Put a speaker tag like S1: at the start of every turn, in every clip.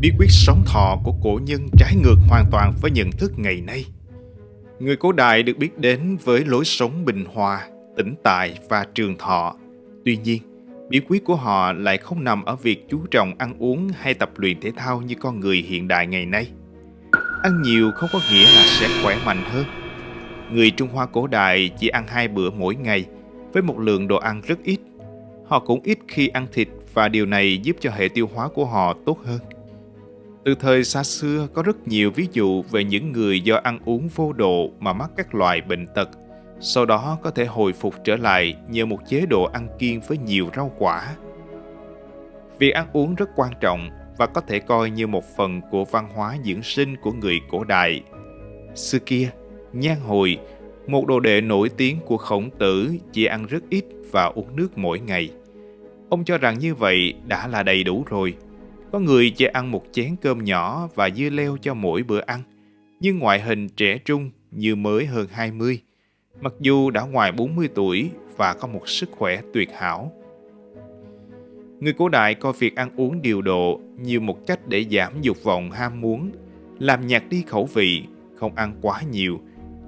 S1: Bí quyết sống thọ của cổ nhân trái ngược hoàn toàn với nhận thức ngày nay. Người cổ đại được biết đến với lối sống bình hòa, tĩnh tại và trường thọ. Tuy nhiên, bí quyết của họ lại không nằm ở việc chú trọng ăn uống hay tập luyện thể thao như con người hiện đại ngày nay. Ăn nhiều không có nghĩa là sẽ khỏe mạnh hơn. Người Trung Hoa cổ đại chỉ ăn hai bữa mỗi ngày với một lượng đồ ăn rất ít. Họ cũng ít khi ăn thịt và điều này giúp cho hệ tiêu hóa của họ tốt hơn. Từ thời xa xưa có rất nhiều ví dụ về những người do ăn uống vô độ mà mắc các loại bệnh tật, sau đó có thể hồi phục trở lại nhờ một chế độ ăn kiêng với nhiều rau quả. Việc ăn uống rất quan trọng và có thể coi như một phần của văn hóa dưỡng sinh của người cổ đại. Xưa kia, Nhan Hồi, một đồ đệ nổi tiếng của khổng tử chỉ ăn rất ít và uống nước mỗi ngày. Ông cho rằng như vậy đã là đầy đủ rồi. Có người chỉ ăn một chén cơm nhỏ và dưa leo cho mỗi bữa ăn, nhưng ngoại hình trẻ trung như mới hơn 20, mặc dù đã ngoài 40 tuổi và có một sức khỏe tuyệt hảo. Người cổ đại coi việc ăn uống điều độ như một cách để giảm dục vọng ham muốn, làm nhạt đi khẩu vị, không ăn quá nhiều,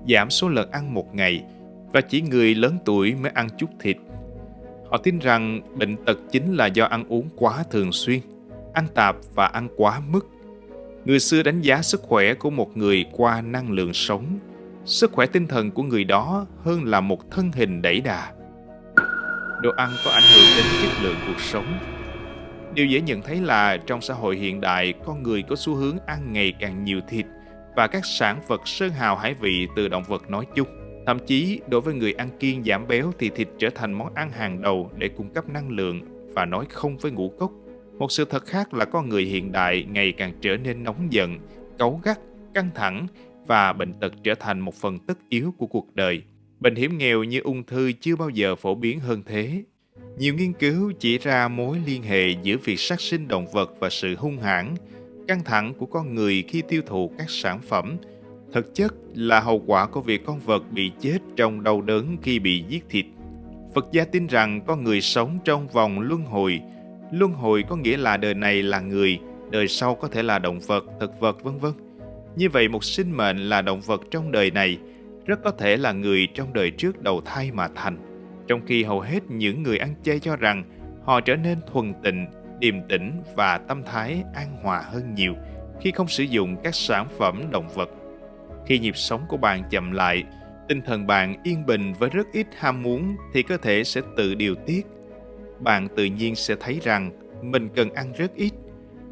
S1: giảm số lần ăn một ngày và chỉ người lớn tuổi mới ăn chút thịt. Họ tin rằng bệnh tật chính là do ăn uống quá thường xuyên, ăn tạp và ăn quá mức. Người xưa đánh giá sức khỏe của một người qua năng lượng sống, sức khỏe tinh thần của người đó hơn là một thân hình đẩy đà. Đồ ăn có ảnh hưởng đến chất lượng cuộc sống. Điều dễ nhận thấy là trong xã hội hiện đại, con người có xu hướng ăn ngày càng nhiều thịt và các sản vật sơn hào hải vị từ động vật nói chung. Thậm chí, đối với người ăn kiêng giảm béo thì thịt trở thành món ăn hàng đầu để cung cấp năng lượng và nói không với ngũ cốc. Một sự thật khác là con người hiện đại ngày càng trở nên nóng giận, cấu gắt, căng thẳng và bệnh tật trở thành một phần tất yếu của cuộc đời. Bệnh hiểm nghèo như ung thư chưa bao giờ phổ biến hơn thế. Nhiều nghiên cứu chỉ ra mối liên hệ giữa việc sát sinh động vật và sự hung hãn, căng thẳng của con người khi tiêu thụ các sản phẩm thực chất là hậu quả của việc con vật bị chết trong đau đớn khi bị giết thịt. Phật gia tin rằng con người sống trong vòng luân hồi. Luân hồi có nghĩa là đời này là người, đời sau có thể là động vật, thực vật vân vân. Như vậy một sinh mệnh là động vật trong đời này rất có thể là người trong đời trước đầu thai mà thành. Trong khi hầu hết những người ăn chay cho rằng họ trở nên thuần tịnh, điềm tĩnh và tâm thái an hòa hơn nhiều khi không sử dụng các sản phẩm động vật. Khi nhịp sống của bạn chậm lại, tinh thần bạn yên bình với rất ít ham muốn thì cơ thể sẽ tự điều tiết. Bạn tự nhiên sẽ thấy rằng mình cần ăn rất ít,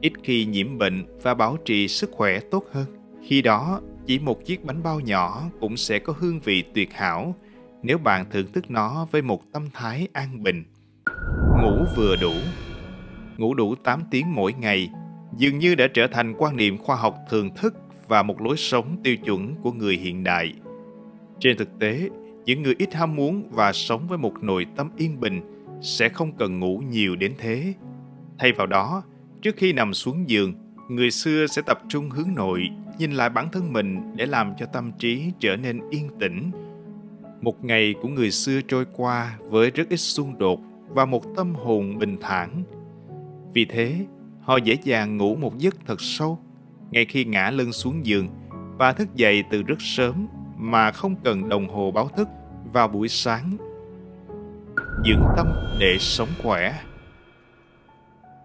S1: ít khi nhiễm bệnh và bảo trì sức khỏe tốt hơn. Khi đó, chỉ một chiếc bánh bao nhỏ cũng sẽ có hương vị tuyệt hảo nếu bạn thưởng thức nó với một tâm thái an bình. Ngủ vừa đủ Ngủ đủ 8 tiếng mỗi ngày dường như đã trở thành quan niệm khoa học thường thức và một lối sống tiêu chuẩn của người hiện đại. Trên thực tế, những người ít ham muốn và sống với một nội tâm yên bình sẽ không cần ngủ nhiều đến thế. Thay vào đó, trước khi nằm xuống giường, người xưa sẽ tập trung hướng nội, nhìn lại bản thân mình để làm cho tâm trí trở nên yên tĩnh. Một ngày của người xưa trôi qua với rất ít xung đột và một tâm hồn bình thản. Vì thế, họ dễ dàng ngủ một giấc thật sâu ngay khi ngã lưng xuống giường và thức dậy từ rất sớm mà không cần đồng hồ báo thức vào buổi sáng. Dưỡng tâm để sống khỏe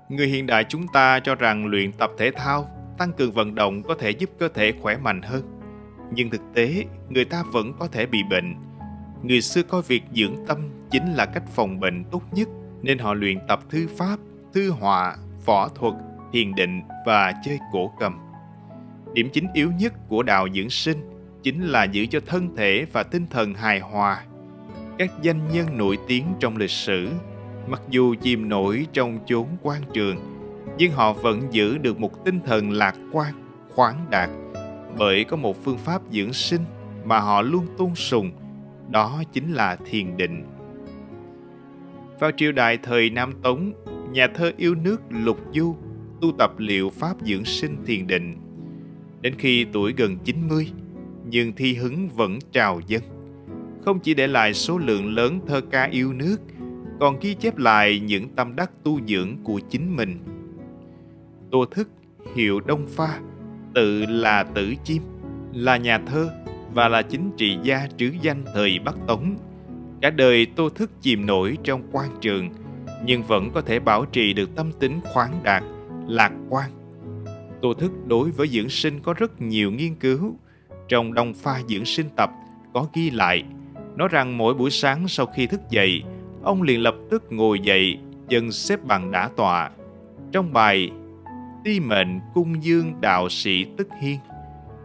S1: Người hiện đại chúng ta cho rằng luyện tập thể thao, tăng cường vận động có thể giúp cơ thể khỏe mạnh hơn. Nhưng thực tế, người ta vẫn có thể bị bệnh. Người xưa coi việc dưỡng tâm chính là cách phòng bệnh tốt nhất, nên họ luyện tập thư pháp, thư họa, võ thuật, thiền định và chơi cổ cầm. Điểm chính yếu nhất của đạo dưỡng sinh chính là giữ cho thân thể và tinh thần hài hòa. Các danh nhân nổi tiếng trong lịch sử, mặc dù chìm nổi trong chốn quan trường, nhưng họ vẫn giữ được một tinh thần lạc quan, khoáng đạt, bởi có một phương pháp dưỡng sinh mà họ luôn tôn sùng, đó chính là thiền định. Vào triều đại thời Nam Tống, nhà thơ yêu nước Lục Du tu tập liệu pháp dưỡng sinh thiền định Đến khi tuổi gần 90, nhưng thi hứng vẫn trào dâng. Không chỉ để lại số lượng lớn thơ ca yêu nước, còn ghi chép lại những tâm đắc tu dưỡng của chính mình. Tô Thức hiệu Đông Pha, tự là Tử Chim, là nhà thơ và là chính trị gia trứ danh thời Bắc Tống. Cả đời Tô Thức chìm nổi trong quan trường, nhưng vẫn có thể bảo trì được tâm tính khoáng đạt, lạc quan. Tô Thức đối với dưỡng sinh có rất nhiều nghiên cứu. Trong Đông Pha dưỡng sinh tập có ghi lại, nói rằng mỗi buổi sáng sau khi thức dậy, ông liền lập tức ngồi dậy, dần xếp bằng đã tọa. Trong bài Ti mệnh cung dương đạo sĩ tức hiên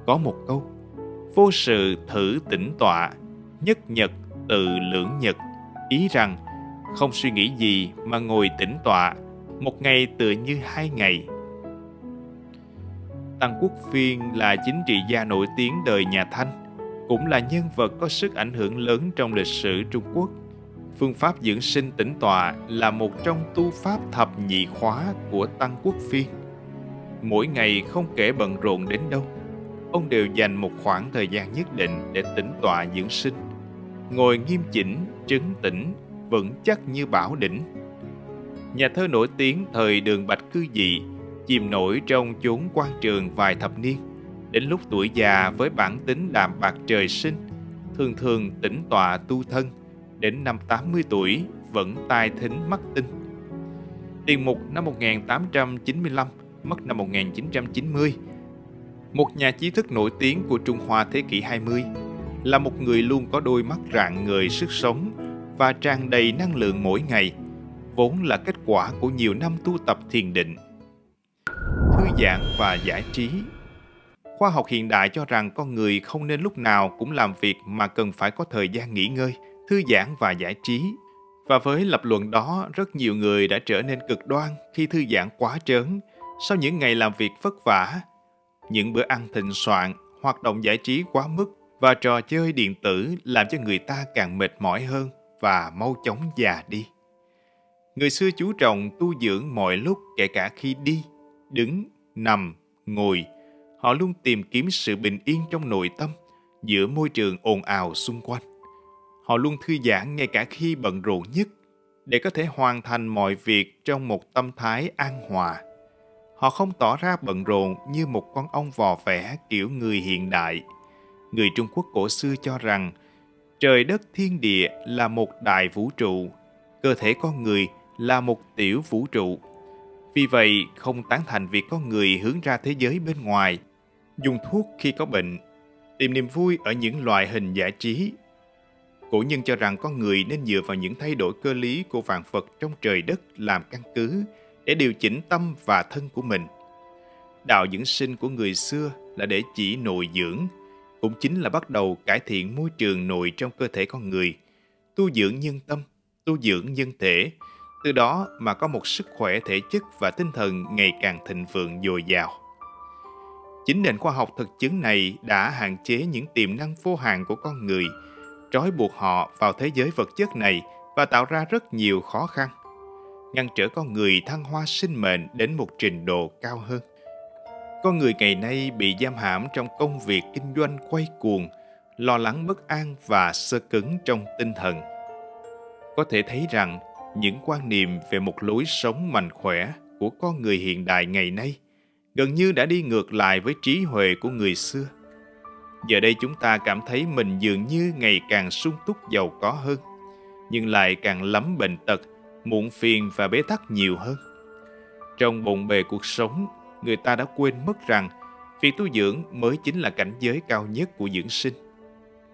S1: có một câu Vô sự thử tĩnh tọa, nhất nhật tự lưỡng nhật, ý rằng không suy nghĩ gì mà ngồi tĩnh tọa, một ngày tựa như hai ngày. Tăng Quốc Phiên là chính trị gia nổi tiếng đời nhà Thanh, cũng là nhân vật có sức ảnh hưởng lớn trong lịch sử Trung Quốc. Phương pháp dưỡng sinh tĩnh tọa là một trong tu pháp thập nhị khóa của Tăng Quốc Phiên. Mỗi ngày không kể bận rộn đến đâu, ông đều dành một khoảng thời gian nhất định để tĩnh tọa dưỡng sinh. Ngồi nghiêm chỉnh, trấn tĩnh, vững chắc như bảo đỉnh. Nhà thơ nổi tiếng thời đường Bạch Cư Dị chìm nổi trong chốn quan trường vài thập niên, đến lúc tuổi già với bản tính đạm bạc trời sinh, thường thường tĩnh tọa tu thân, đến năm 80 tuổi vẫn tai thính mắt tinh. Tiền mục năm 1895, mất năm 1990, một nhà trí thức nổi tiếng của Trung Hoa thế kỷ 20, là một người luôn có đôi mắt rạng ngời sức sống và tràn đầy năng lượng mỗi ngày, vốn là kết quả của nhiều năm tu tập thiền định. Thư giãn và giải trí Khoa học hiện đại cho rằng con người không nên lúc nào cũng làm việc mà cần phải có thời gian nghỉ ngơi, thư giãn và giải trí. Và với lập luận đó, rất nhiều người đã trở nên cực đoan khi thư giãn quá trớn sau những ngày làm việc vất vả những bữa ăn thịnh soạn, hoạt động giải trí quá mức và trò chơi điện tử làm cho người ta càng mệt mỏi hơn và mau chóng già đi. Người xưa chú trọng tu dưỡng mọi lúc kể cả khi đi, đứng, nằm, ngồi. Họ luôn tìm kiếm sự bình yên trong nội tâm giữa môi trường ồn ào xung quanh. Họ luôn thư giãn ngay cả khi bận rộn nhất để có thể hoàn thành mọi việc trong một tâm thái an hòa Họ không tỏ ra bận rộn như một con ong vò vẽ kiểu người hiện đại. Người Trung Quốc cổ xưa cho rằng trời đất thiên địa là một đại vũ trụ, cơ thể con người là một tiểu vũ trụ. Vì vậy, không tán thành việc con người hướng ra thế giới bên ngoài, dùng thuốc khi có bệnh, tìm niềm vui ở những loại hình giải trí. Cổ nhân cho rằng con người nên dựa vào những thay đổi cơ lý của vạn vật trong trời đất làm căn cứ để điều chỉnh tâm và thân của mình. Đạo dưỡng sinh của người xưa là để chỉ nội dưỡng, cũng chính là bắt đầu cải thiện môi trường nội trong cơ thể con người, tu dưỡng nhân tâm, tu dưỡng nhân thể, từ đó mà có một sức khỏe thể chất và tinh thần ngày càng thịnh vượng dồi dào. Chính nền khoa học thực chứng này đã hạn chế những tiềm năng vô hạn của con người, trói buộc họ vào thế giới vật chất này và tạo ra rất nhiều khó khăn ngăn trở con người thăng hoa sinh mệnh đến một trình độ cao hơn. Con người ngày nay bị giam hãm trong công việc kinh doanh quay cuồng, lo lắng bất an và sơ cứng trong tinh thần. Có thể thấy rằng những quan niệm về một lối sống mạnh khỏe của con người hiện đại ngày nay gần như đã đi ngược lại với trí huệ của người xưa. Giờ đây chúng ta cảm thấy mình dường như ngày càng sung túc giàu có hơn, nhưng lại càng lắm bệnh tật muộn phiền và bế tắc nhiều hơn. Trong bộn bề cuộc sống, người ta đã quên mất rằng việc tu dưỡng mới chính là cảnh giới cao nhất của dưỡng sinh,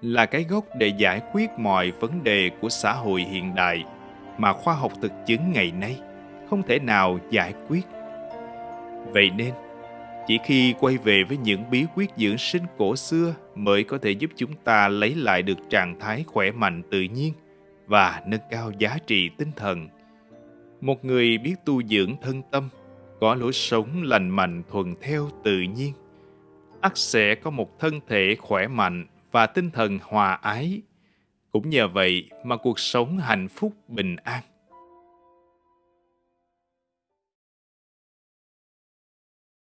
S1: là cái gốc để giải quyết mọi vấn đề của xã hội hiện đại mà khoa học thực chứng ngày nay không thể nào giải quyết. Vậy nên, chỉ khi quay về với những bí quyết dưỡng sinh cổ xưa mới có thể giúp chúng ta lấy lại được trạng thái khỏe mạnh tự nhiên và nâng cao giá trị tinh thần. Một người biết tu dưỡng thân tâm, có lối sống lành mạnh thuần theo tự nhiên, ắt sẽ có một thân thể khỏe mạnh và tinh thần hòa ái. Cũng nhờ vậy mà cuộc sống hạnh phúc bình an.